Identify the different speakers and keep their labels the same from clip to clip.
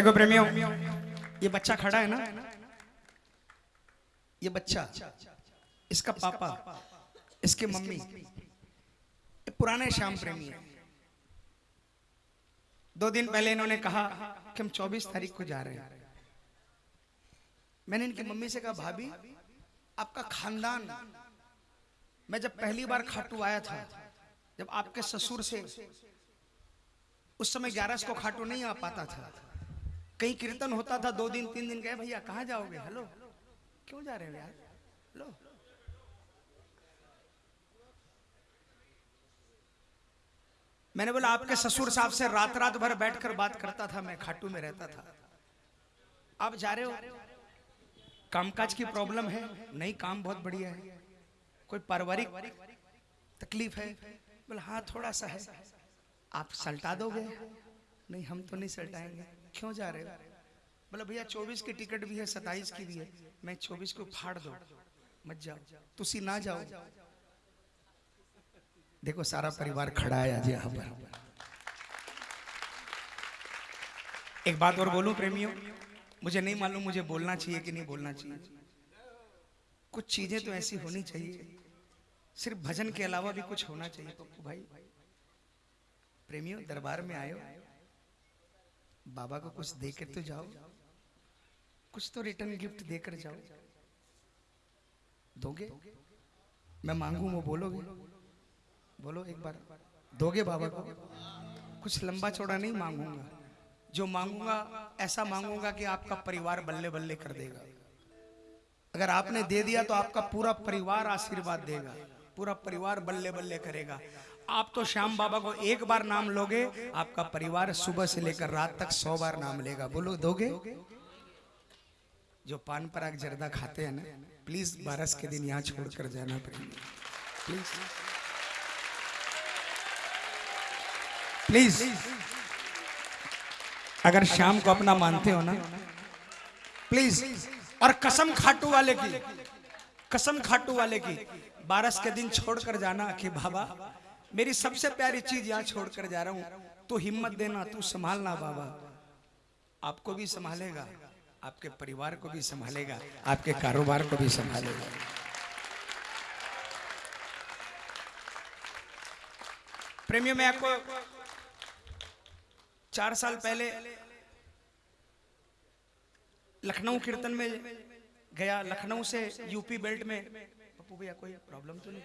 Speaker 1: देखो प्रेमियों, ये बच्चा खड़ा है ना? ये बच्चा, इसका पापा, इसके मम्मी पुराने श्याम प्रेमी है। दो दिन पहले इन्होंने कहा कि हम 24 तारीख को जा रहे हैं। मैंने इनकी मम्मी से कहा, भाभी, आपका खानदान, मैं जब पहली बार खाटू आया था, जब आपके ससुर से उस समय ग्यारह को खाटू नहीं आ पाता था कहीं कीर्तन होता था, दो दिन, तीन दिन गए भैया, कहाँ जाओगे? हेलो, क्यों जा रहे हो यार? हेलो मैंने बोला, आपके ससुर साहब से रात रात भर बैठकर बात करता था, मैं खाटू में रहता था। आप जा रहे हो? कामकाज की प्रॉब्लम है? नहीं, काम बहुत बढ़िया है। कोई पारिवारिक तकलीफ़ है? बोला हाँ थोड़ा सा है। आप सल्टा दोगे? नहीं, हम तो नहीं सल्टाएँगे। क्यों जा रहे हो? बोला, भैया, चौबीस की टिकट भी है सताइस की भी है। मैं चौबीस को फाड़ दो। मत जाओ। तुसी ना जाओ। देखो, सारा परिवार खड़ा है आज यहाँ पर। एक बात और बोलूँ, प्रेमियों? मुझे नहीं मालूम, मुझे बोलना चाहिए कि नहीं बोलना चाहिए। कुछ चीज़ें तो ऐसी होनी चाहिए। सिर्फ़ भजन के अलावा भी कुछ होना चाहिए, पप्पू भाई। प्रेमियों, दरबार में आयो। बाबा को कुछ देकर तो जाओ। कुछ तो रिटर्न गिफ्ट देकर जाओ। दोगे? मैं मांगू, वो बोलोगे? बोलो एक बार। दोगे बाबा को? कुछ लंबा चौड़ा नहीं मांगूँगा। जो मांगूँगा, ऐसा मांगूँगा कि आपका परिवार बल्ले बल्ले कर देगा। अगर आपने दे दिया तो आपका पूरा परिवार आशीर्वाद देगा। पूरा परिवार बल्ले बल्ले करेगा। आप तो श्याम बाबा को एक बार नाम लोगे, आपका परिवार सुबह से लेकर रात तक सौ बार नाम लेगा। बोलो, दोगे? जो पान पराग जर्दा खाते हैं ना प्लीज़ बारस के दिन यहाँ छोड़कर जाना प्लीज़ प्लीज़ अगर शाम को अपना मानते हो ना प्लीज़ और कसम खाटू वाले की, कसम खाटू वाले की, बारस के दिन छोड़कर जाना कि बाबा मेरी सबसे प्यारी चीज़ यहाँ छोड़कर जा रहा हूँ। तो हिम्मत देना तू संभालना बाबा। आपको भी संभालेगा। आपके परिवार को भी संभालेगा। आपके कारोबार को भी संभालेगा। प्रेमियों में आपको चार साल पहले लखनऊ कीर्तन में गया। लखनऊ से यूपी बेल्ट में। पप्पू भैया कोई प्रॉब्लम तो नहीं?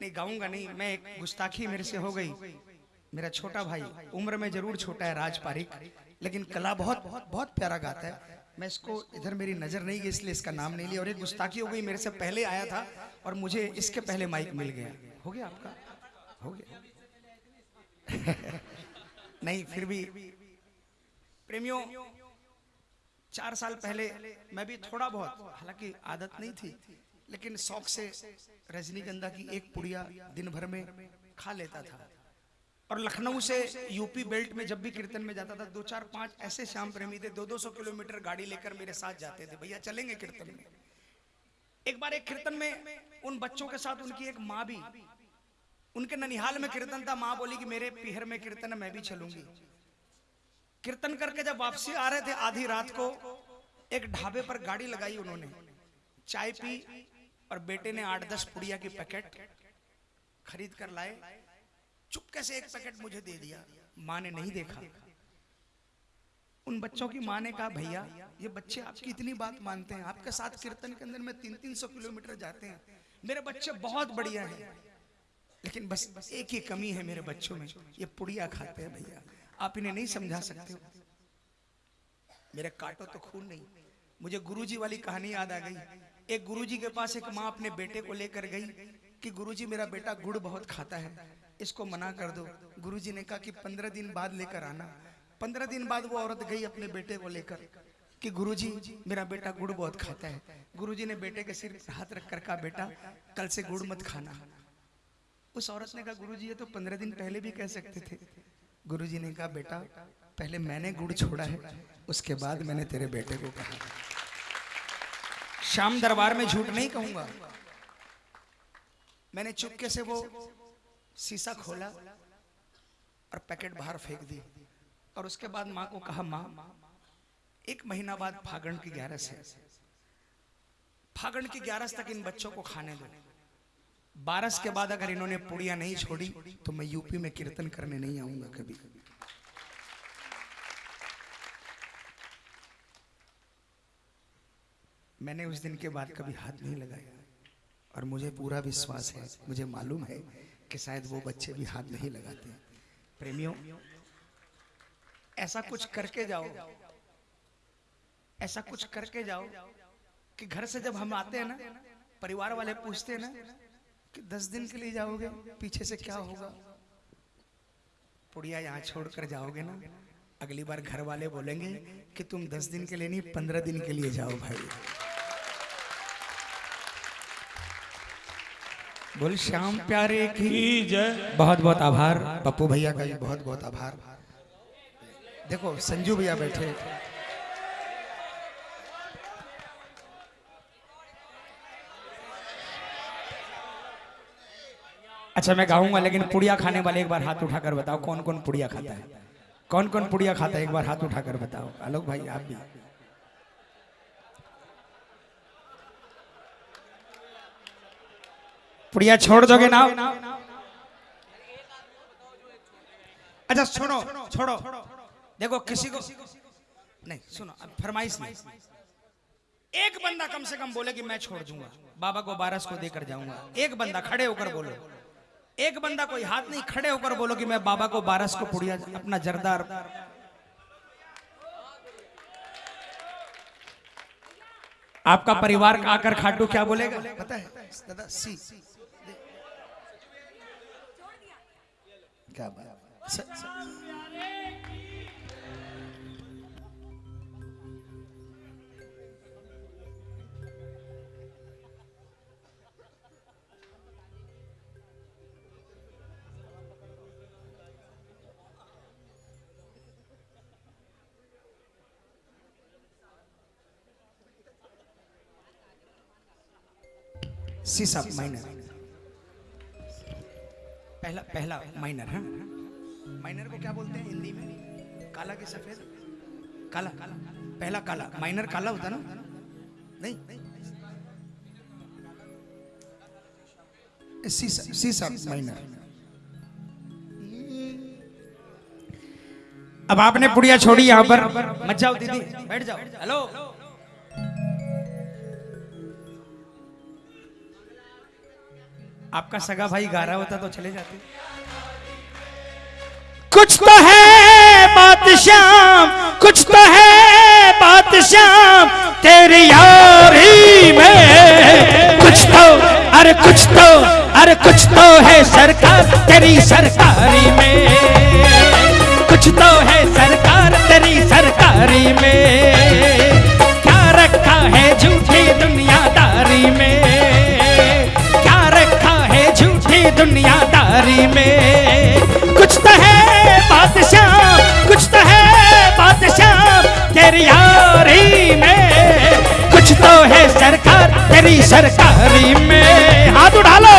Speaker 1: नहीं, गाऊँगा नहीं, मैं एक गुस्ताखी मेरे से हो गई। मेरा छोटा भाई, उम्र में ज़रूर छोटा है राज पारिक, लेकिन कला बहुत बहुत बहुत प्यारा गाता है। मैं इसको इधर मेरी नज़र नहीं गई, इसलिए इसका नाम नहीं लिया। और एक गुस्ताखी हो गई, मेरे से पहले आया था और मुझे इसके पहले माइक मिल गया। हो गया आपका? हो गया। नहीं, फिर भी। प्रेमियों, चार साल पहले मैं भी थोड़ा बहुत, हालाँकि आदत नहीं थी लेकिन शौक से रजनीगंधा की एक पुड़िया दिन भर में खा लेता था। और लखनऊ से यूपी बेल्ट में जब भी कीर्तन में जाता था, दो चार पाँच ऐसे श्याम प्रेमी थे, दो दो सौ किलोमीटर गाड़ी लेकर मेरे साथ जाते थे, भैया, चलेंगे कीर्तन में? एक बार एक कीर्तन में उन बच्चों के साथ उनकी एक माँ भी, उनके ननिहाल में कीर्तन था, माँ बोली कि मेरे पिहर में कीर्तन मैं भी चलूँगी। कीर्तन करके जब वापसी आ रहे थे, आधी रात को एक ढाबे पर गाड़ी लगाई उन्होंने, चाय पी और बेटे ने आठ दस पुड़िया की पैकेट खरीद कर लाए। चुपके से एक पैकेट मुझे दे दिया? माँ ने नहीं देखा। उन बच्चों की माँ ने कहा, भैया, ये बच्चे आपकी इतनी बात मानते हैं। आपके साथ कीर्तन के अंदर में तीन तीन सौ किलोमीटर जाते हैं। मेरे बच्चे बहुत बढ़िया हैं। लेकिन बस एक ही कमी है मेरे बच्चों में। ये पुड़िया खाते हैं, भैया। आप इन्हें नहीं समझा सकते हो। मेरे काटो तो खून नहीं। मुझे गुरुजी वाली कहानी याद आ गई। एक गुरुजी के पास एक माँ अपने बेटे को लेकर गई कि गुरुजी, मेरा बेटा गुड़ बहुत खाता है, इसको मना कर दो। गुरुजी ने कहा कि पंद्रह दिन बाद लेकर आना। पंद्रह दिन बाद वो औरत गई अपने बेटे को लेकर कि गुरुजी, मेरा बेटा गुड़ बहुत खाता है। गुरुजी ने बेटे के सिर हाथ रख कर कहा, बेटा, कल से गुड़ मत खाना। उस औरत ने कहा, गुरुजी, ये तो पंद्रह दिन पहले भी कह सकते थे। गुरुजी ने कहा, बेटा, पहले मैंने गुड़ छोड़ा है, उसके बाद मैंने तेरे बेटे को कहा। शाम दरबार में झूठ नहीं कहूँगा। मैंने चुपके से वो शीशा खोला और पैकेट बाहर फेंक दी। और उसके बाद माँ को कहा, माँ, एक महीना बाद फागण की ग्यारस है। फागण की ग्यारस तक इन बच्चों को खाने दो। बारस के बाद अगर इन्होंने पुड़िया नहीं छोड़ी तो मैं यूपी में कीर्तन करने नहीं आऊँगा कभी। मैंने उस दिन के बाद कभी हाथ नहीं लगाया। और मुझे पूरा विश्वास है, मुझे मालूम है कि शायद वो बच्चे भी हाथ नहीं लगाते। प्रेमियों, ऐसा कुछ करके जाओ। ऐसा कुछ करके जाओ कि घर से जब हम आते हैं ना, परिवार वाले पूछते हैं ना कि दस दिन के लिए जाओगे, पीछे से क्या होगा? पुड़िया यहाँ छोड़कर जाओगे ना, अगली बार घर वाले बोलेंगे कि तुम दस दिन के लिए नहीं, पंद्रह दिन के लिए जाओ भाई। बोल श्याम प्यारे की
Speaker 2: जय।
Speaker 1: बहुत बहुत आभार। पप्पू भैया का भी बहुत बहुत आभार। देखो संजू भैया बैठे। अच्छा मैं गाऊँगा लेकिन पुड़िया खाने वाले एक बार हाथ उठाकर बताओ कौन कौन पुड़िया खाता है? कौन कौन पुड़िया खाता है? एक बार हाथ उठाकर बताओ। आलोक भाई आप भी। पुड़िया छोड़ दोगे ना? अच्छा सुनो छोड़ो। देखो, किसी को नहीं, सुनो, अब फरमाइश नहीं। एक बंदा कम से कम बोले कि मैं छोड़ दूँगा। बाबा को बारस को देकर जाऊँगा। एक बंदा खड़े होकर बोलो। एक बंदा कोई हाथ नहीं, खड़े होकर बोलो कि मैं बाबा को बारस को पुड़िया, अपना जरदार आपका परिवार आकर खाटू क्या बोलेगा? पता है, दादा, सी। क्या बात स- स- सीसा माइनर पहला पहला माइनर है? माइनर को क्या बोलते हैं हिंदी में? काला की सफ़ेद? काला। पहला काला। माइनर काला होता ना? नहीं। सीसा सीसा माइनर अब आपने पुड़िया छोड़ी यहाँ पर। मत जाओ दीदी। बैठ जाओ। हेलो आपका सगा भाई गा रहा होता तो चले जाते। कुछ तो है बात श्याम कुछ तो है बात श्याम तेरी यारी में। कुछ तो अरे कुछ तो अरे कुछ तो है सरकार तेरी सरकारी में। कुछ तो है सरकार तेरी सरकारी में। दुनियादारी में। कुछ तो है बादशाह, कुछ तो है बादशाह तेरी यारी में। कुछ तो है सरकार तेरी सरकारी में। हाथ उठा लो।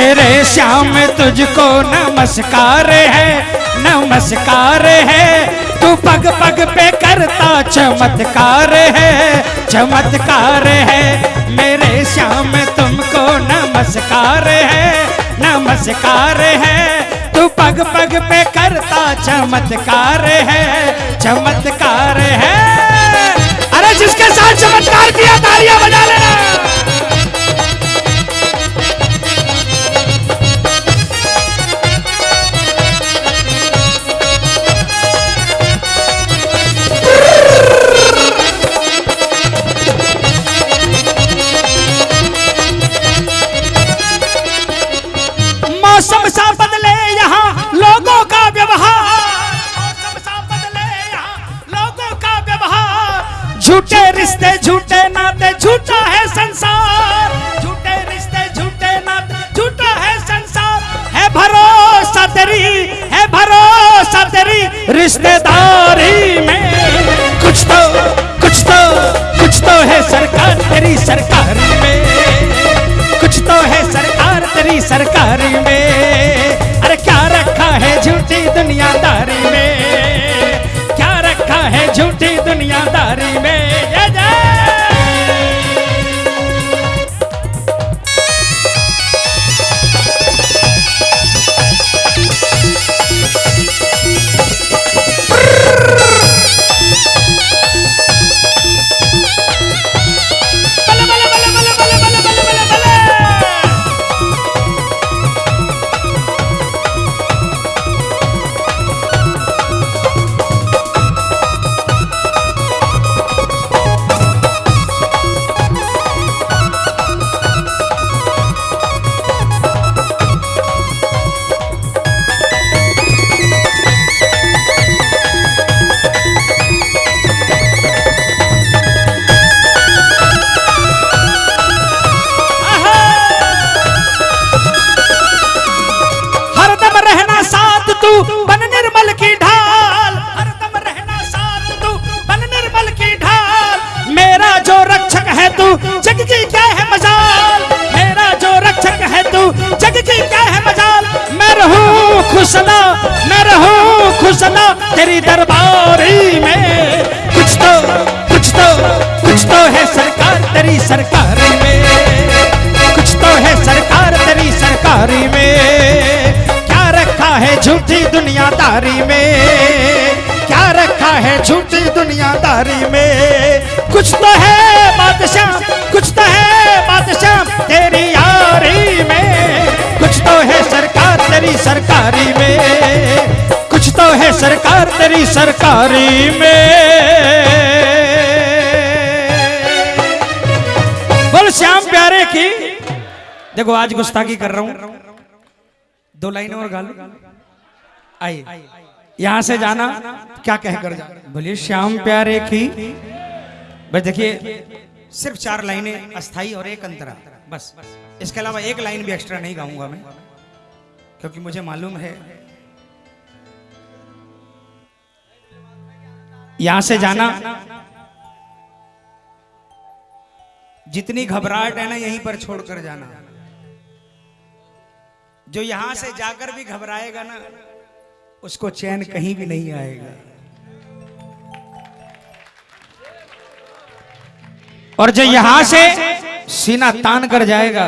Speaker 1: मेरे श्याम तुझको नमस्कार है नमस्कार है। तू पग पग पे करता चमत्कार है चमत्कार है। मेरे श्याम तुमको नमस्कार है नमस्कार है। तू पग पग पे करता चमत्कार है चमत्कार है। अरे जिसके साथ चमत्कार किया, तालियाँ बजा लेना। में। क्या रखा है झूठी दुनियादारी में? कुछ तो है बादशाह, कुछ तो है बादशाह तेरी यारी में। कुछ तो है सरकार तेरी सरकारी में। कुछ तो है सरकार तेरी सरकारी में। बोल श्याम प्यारे की। देखो, आज गुस्ताखी कर रहा हूँ। दो लाइनें और गा लो आइए। यहाँ से जाना, क्या कहकर जाना? बोलिए, श्याम प्यारे की। बस देखिए,
Speaker 3: सिर्फ़ चार लाइनें अस्थाई और एक अंतरा। बस। इसके अलावा एक लाइन भी एक्स्ट्रा नहीं गाऊँगा मैं, क्योंकि मुझे मालूम है।
Speaker 1: यहाँ से जाना।
Speaker 3: जितनी घबराहट है ना, यहीं पर छोड़कर जाना। जो यहाँ से जाकर भी घबराएगा ना उसको चैन कहीं भी नहीं आएगा।
Speaker 1: और जो यहाँ से सीना तान कर जाएगा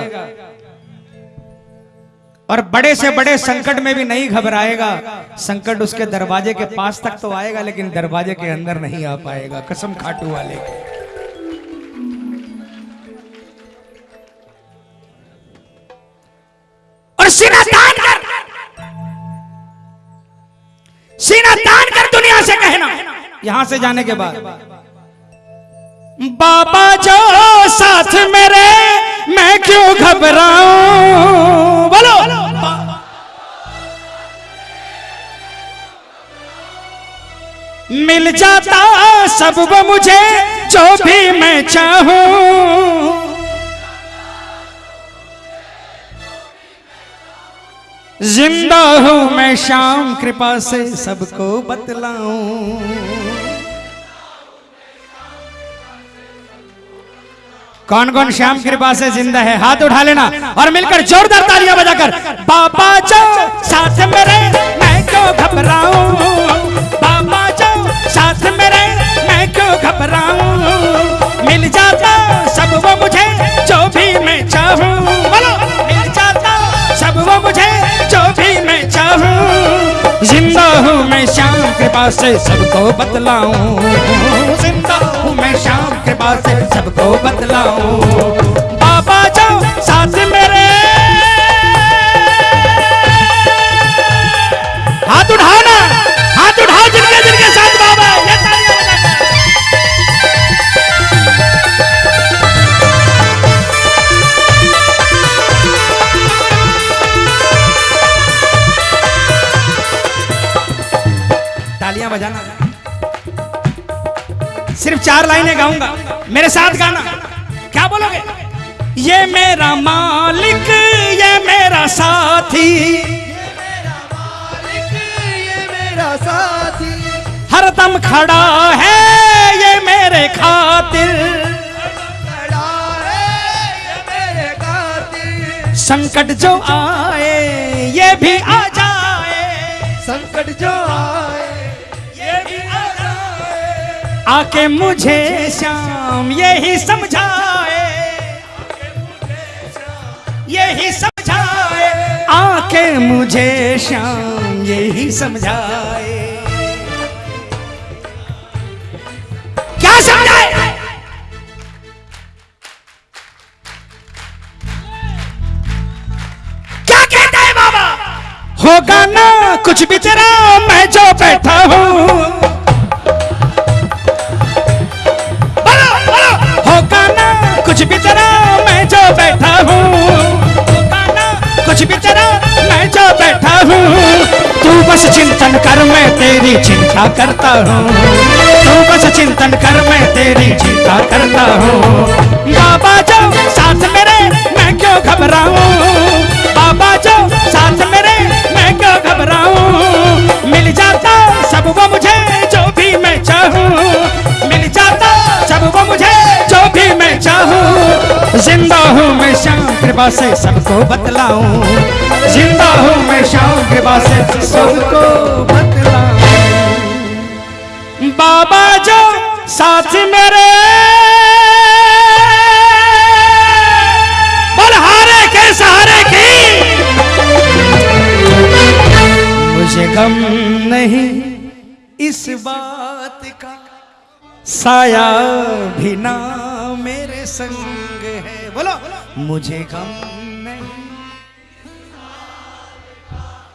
Speaker 1: और बड़े से बड़े संकट में भी नहीं घबराएगा, संकट उसके दरवाजे के पास तक तो आएगा, लेकिन दरवाजे के अंदर नहीं आ पाएगा, कसम खाटू वाले की। और सीना तान यहाँ से जाने के बाद। बाबा जो साथ मेरे, मैं क्यों घबराऊं? बोलो। मिल जाता सब वो मुझे, जो भी मैं चाहूँ। ज़िंदा हूँ मैं शाम कृपा से सबको बतलाऊं। कौन कौन श्याम कृपा से ज़िंदा है? हाथ उठा लेना और मिलकर जोरदार तालियाँ बजाकर बाबा जो साथ मेरे मैं क्यों घबराऊं? बाबा जो साथ मेरे मैं क्यों घबराऊं? मिल जाता सब वो मुझे मैं श्याम कृपा से सबको बतलाऊं। ज़िंदा हूँ मैं श्याम कृपा से सबको बतलाऊं। बाबा जाओ, साथ मेरे सिर्फ़ चार लाइनें गाऊँगा। मेरे साथ गाना। क्या बोलोगे? ये मेरा मालिक, ये मेरा साथी।
Speaker 4: साथी
Speaker 1: हरदम खड़ा है ये मेरे खातिर। संकट जो आए, ये भी आ जाए।
Speaker 4: संकट जो आए
Speaker 1: आके मुझे श्याम, यही समझाए। यही समझाए। आके मुझे श्याम, यही समझाए। क्या समझाए? क्या कहता है बाबा? होगा ना कुछ बिचरा मैं जो बैठा हूँ। बस चिंतन कर मैं तेरी चिंता करता हूँ। तू बस चिंतन कर मैं तेरी चिंता करता हूँ। बाबा जो साथ मेरे, मैं क्यों घबराऊ? बाबा जो साथ मेरे, मैं क्यों घबराऊं? श्याम कृपा से सबको बतलाऊं। ज़िंदा हूँ मैं श्याम कृपा से सबको बतलाऊं। बाबा जो साथ मेरे। बोल हारे के सहारे की? मुझे गम नहीं इस बात का। साया भी ना मेरे संग है। बोलो, बोलो। मुझे गम नहीं।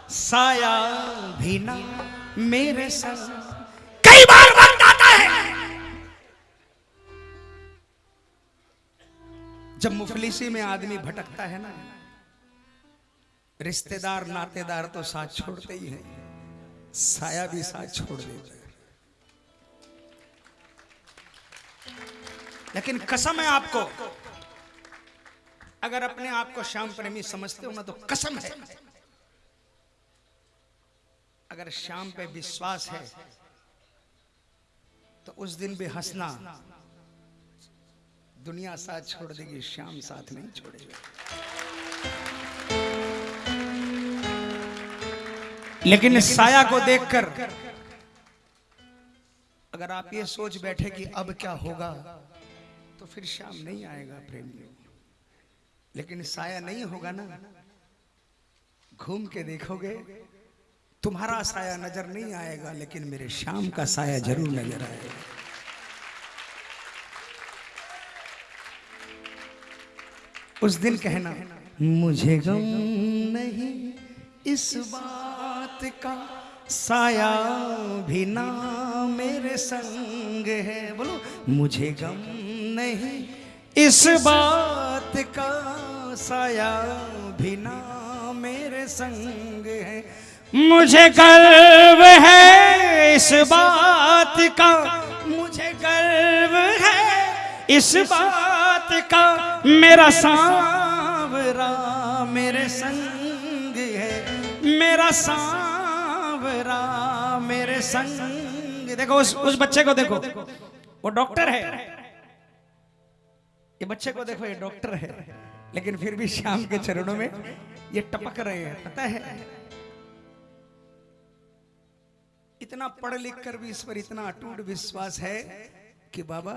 Speaker 1: साया भी ना मेरे संग कई बार वक्त आता है। जब मुफलिसी में आदमी भटकता है ना, रिश्तेदार, नातेदार तो साथ छोड़ते ही हैं। साया भी साथ छोड़ देता है। लेकिन कसम है आपको अगर अपने आप को श्याम प्रेमी समझते हो ना तो कसम है। अगर श्याम पे विश्वास है तो उस दिन भी हंसना दुनिया साथ छोड़ देगी श्याम साथ नहीं छोड़ेगा। लेकिन साया को देखकर अगर आप ये सोच बैठे कि अब क्या होगा तो फिर श्याम नहीं आएगा प्रेमियों। लेकिन साया नहीं होगा ना। घूम के देखोगे, तुम्हारा साया नज़र नहीं आएगा, लेकिन मेरे शाम का साया ज़रूर नज़र आएगा। उस दिन कहना, मुझे गम नहीं इस बात का, साया भी ना मेरे संग है। बोलो, मुझे गम नहीं इस बात का साया भी ना मेरे संग है। मुझे गर्व है इस बात का। मुझे गर्व है इस बात का। मेरा सांवरा मेरे संग है। मेरा सांवरा मेरे संग। देखो उस उस बच्चे को देखो। वो डॉक्टर है।
Speaker 3: ये बच्चे को देखो ये डॉक्टर है। लेकिन फिर भी श्याम के चरणों में ये टपक रहे हैं, पता है? इतना पढ़ लिख कर भी इस पर इतना अटूट विश्वास है कि बाबा,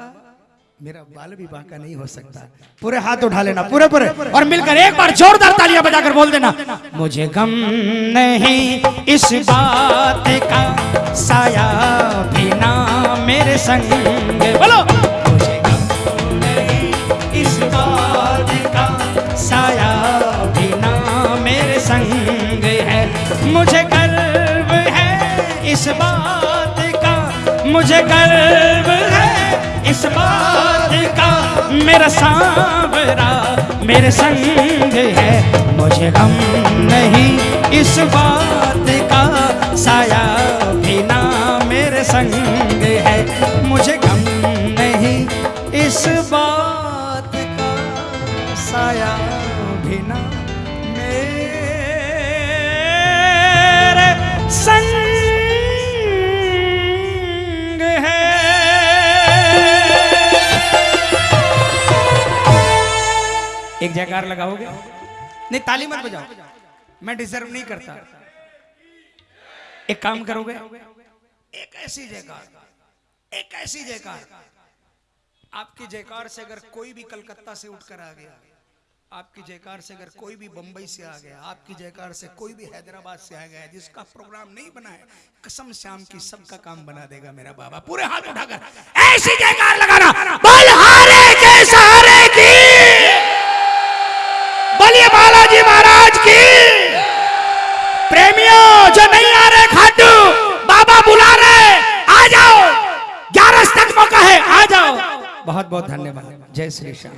Speaker 3: मेरा बाल विवाह का नहीं हो सकता।
Speaker 1: पूरे हाथ उठा लेना, पूरे पूरे। और मिलकर एक बार जोरदार तालियाँ बजाकर बोल देना, मुझे गम नहीं इस बात का, साया भी ना मेरे संग। बोलो। इस बात का मुझे गर्व है। इस बात का मेरा सांवरा मेरे संग है। मुझे गम नहीं इस बात का। साया भी ना मेरे संग है। मुझे गम नहीं इस बात का। साया भी ना मेरे संग एक जयकार लगाओगे?
Speaker 3: नहीं ताली मत बजाओ। मैं डिजर्व नहीं करता।
Speaker 1: एक काम करोगे।
Speaker 3: एक ऐसी जयकार एक ऐसी जयकार। आपकी जयकार से अगर कोई भी कलकत्ता से उठकर आ गया आपकी जयकार से अगर कोई भी बंबई से आ गया आपकी जयकार से कोई भी हैदराबाद से आ गया जिसका प्रोग्राम नहीं बना है कसम श्याम की सबका काम बना देगा मेरा बाबा। पूरे हाथ उठाकर ऐसी जयकार लगाना बलहारे के सहारे की।
Speaker 1: की। प्रेमियों, जो नहीं आ रहे खाटू, बाबा बुला रहे, आ जाओ। ग्यारह तक मौका है, आ जाओ। बहुत बहुत धन्यवाद। जय श्री श्याम।